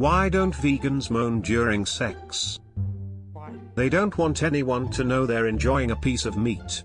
Why don't vegans moan during sex? They don't want anyone to know they're enjoying a piece of meat.